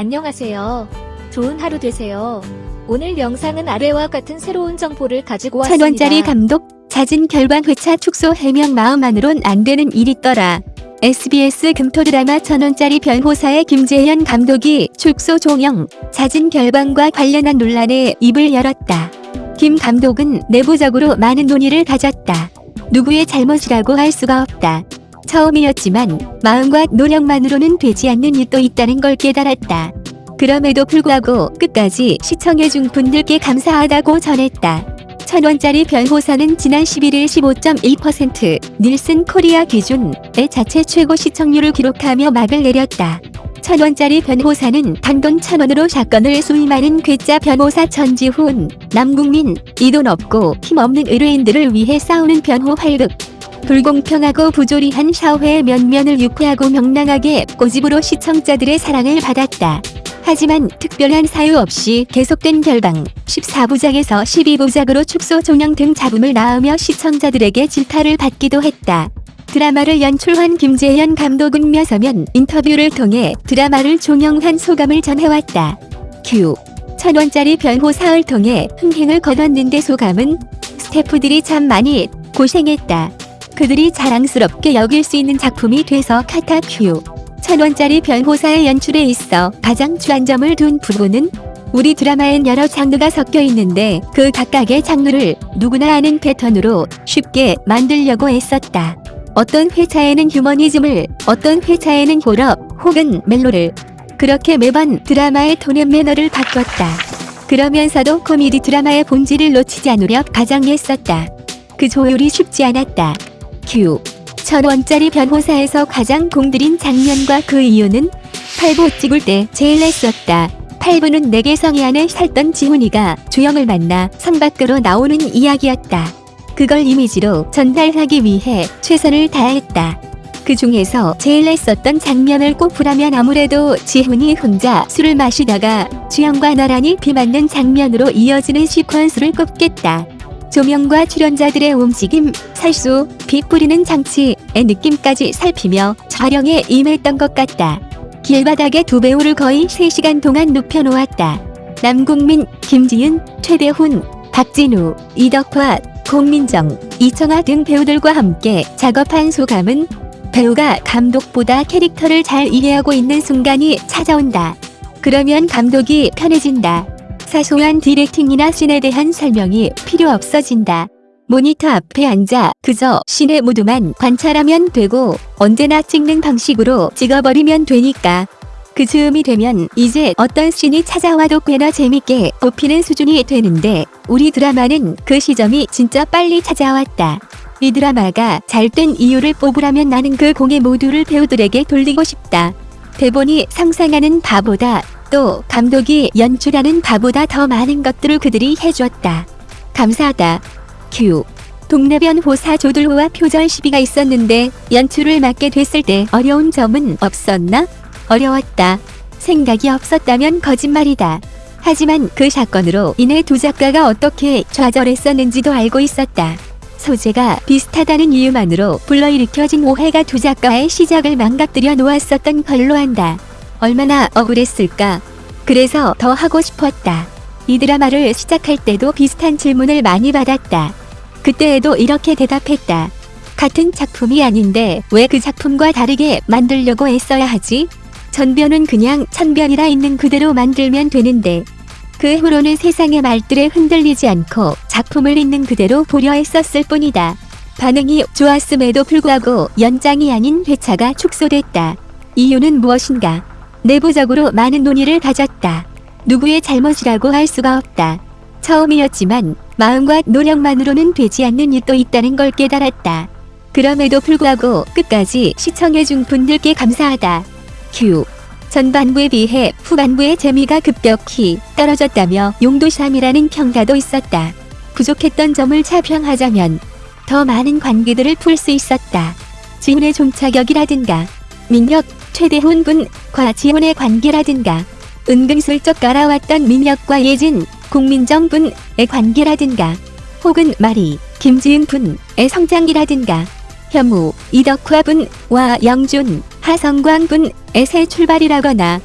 안녕하세요. 좋은 하루 되세요. 오늘 영상은 아래와 같은 새로운 정보를 가지고 왔습니다. 천 원짜리 감독 잦은 결방 회차 축소 해명 마음만으론 안 되는 일 있더라. SBS 금토 드라마 천 원짜리 변호사의 김재현 감독이 축소 종영, 잦은 결방과 관련한 논란에 입을 열었다. 김 감독은 내부적으로 많은 논의를 가졌다. 누구의 잘못이라고 할 수가 없다. 처음이었지만 마음과 노력만으로는 되지 않는 일도 있다는 걸 깨달았다. 그럼에도 불구하고 끝까지 시청해준 분들께 감사하다고 전했다. 천원짜리 변호사는 지난 11일 15.2% 닐슨 코리아 기준의 자체 최고 시청률을 기록하며 막을 내렸다. 천원짜리 변호사는 단돈 천원으로 사건을 수임하는 괴짜 변호사 전지훈, 남국민, 이 돈 없고 힘없는 의뢰인들을 위해 싸우는 변호 활극, 불공평하고 부조리한 사회의 면면을 유쾌하고 명랑하게 꼬집으로 시청자들의 사랑을 받았다. 하지만 특별한 사유 없이 계속된 결방, 14부작에서 12부작으로 축소 종영 등 잡음을 낳으며 시청자들에게 질타를 받기도 했다. 드라마를 연출한 김재현 감독은 몇서면 인터뷰를 통해 드라마를 종영한 소감을 전해왔다. 큐. 천원짜리 변호사를 통해 흥행을 거뒀는데 소감은 스태프들이 참 많이 고생했다. 그들이 자랑스럽게 여길 수 있는 작품이 돼서 카타 큐. 천원짜리 변호사의 연출에 있어 가장 주안점을 둔 부분은 우리 드라마엔 여러 장르가 섞여 있는데 그 각각의 장르를 누구나 아는 패턴으로 쉽게 만들려고 애썼다. 어떤 회차에는 휴머니즘을, 어떤 회차에는 호러 혹은 멜로를 그렇게 매번 드라마의 톤의 매너를 바꿨다. 그러면서도 코미디 드라마의 본질을 놓치지 않으려 가장 애썼다. 그 조율이 쉽지 않았다. 큐. 천 원짜리 변호사에서 가장 공들인 장면과 그 이유는 8부 찍을 때 제일 애썼다. 8부는 내게 성이 안에 살던 지훈이가 주영을 만나 성 밖으로 나오는 이야기였다. 그걸 이미지로 전달하기 위해 최선을 다했다. 그 중에서 제일 애썼던 장면을 꼽으라면 아무래도 지훈이 혼자 술을 마시다가 주영과 나란히 비 맞는 장면으로 이어지는 시퀀스를 꼽겠다. 조명과 출연자들의 움직임, 살수, 비 뿌리는 장치의 느낌까지 살피며 촬영에 임했던 것 같다. 길바닥에 두 배우를 거의 3시간 동안 눕혀놓았다. 남국민, 김지윤, 최대훈, 박진우, 이덕화, 공민정, 이청아 등 배우들과 함께 작업한 소감은 배우가 감독보다 캐릭터를 잘 이해하고 있는 순간이 찾아온다. 그러면 감독이 편해진다. 사소한 디렉팅이나 씬에 대한 설명이 필요 없어진다. 모니터 앞에 앉아 그저 씬의 모두만 관찰하면 되고 언제나 찍는 방식으로 찍어버리면 되니까. 그 즈음이 되면 이제 어떤 씬이 찾아와도 꽤나 재밌게 뽑히는 수준이 되는데 우리 드라마는 그 시점이 진짜 빨리 찾아왔다. 이 드라마가 잘 된 이유를 뽑으라면 나는 그 공의 모두를 배우들에게 돌리고 싶다. 대본이 상상하는 바보다 또 감독이 연출하는 바보다 더 많은 것들을 그들이 해주었다. 감사하다. 큐. 동네 변 호사 조들호와 표절 시비가 있었는데 연출을 맡게 됐을 때 어려운 점은 없었나? 어려웠다. 생각이 없었다면 거짓말이다. 하지만 그 사건으로 인해 두 작가가 어떻게 좌절했었는지도 알고 있었다. 소재가 비슷하다는 이유만으로 불러일으켜진 오해가 두 작가의 시작을 망가뜨려 놓았었던 걸로 한다. 얼마나 억울했을까. 그래서 더 하고 싶었다. 이 드라마를 시작할 때도 비슷한 질문을 많이 받았다. 그때에도 이렇게 대답했다. 같은 작품이 아닌데 왜 그 작품과 다르게 만들려고 애써야 하지? 전변은 그냥 천변이라 있는 그대로 만들면 되는데 그 후로는 세상의 말들에 흔들리지 않고 작품을 있는 그대로 보려 했었을 뿐이다. 반응이 좋았음에도 불구하고 연장이 아닌 회차가 축소됐다. 이유는 무엇인가? 내부적으로 많은 논의를 가졌다. 누구의 잘못이라고 할 수가 없다. 처음이었지만 마음과 노력만으로는 되지 않는 일도 있다는 걸 깨달았다. 그럼에도 불구하고 끝까지 시청해준 분들께 감사하다. Q. 전반부에 비해 후반부의 재미가 급격히 떨어졌다며 용두사미라는 평가도 있었다. 부족했던 점을 자평하자면 더 많은 관계들을 풀 수 있었다. 지훈의 종차격이라든가 민혁, 최대훈 군 과 지훈의 관계라든가 은근슬쩍 깔아왔던 민혁과 예진, 국민정 분의 관계라든가 혹은 마리, 김지은 분의 성장이라든가 혐우, 이덕화 분과 영준, 하성광 분의 새 출발이라거나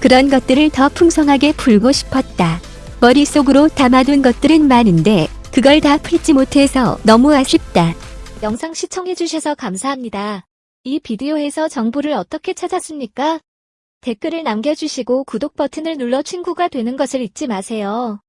그런 것들을 더 풍성하게 풀고 싶었다. 머릿속으로 담아둔 것들은 많은데 그걸 다 풀지 못해서 너무 아쉽다. 영상 시청해주셔서 감사합니다. 이 비디오에서 정보를 어떻게 찾았습니까? 댓글을 남겨주시고 구독 버튼을 눌러 친구가 되는 것을 잊지 마세요.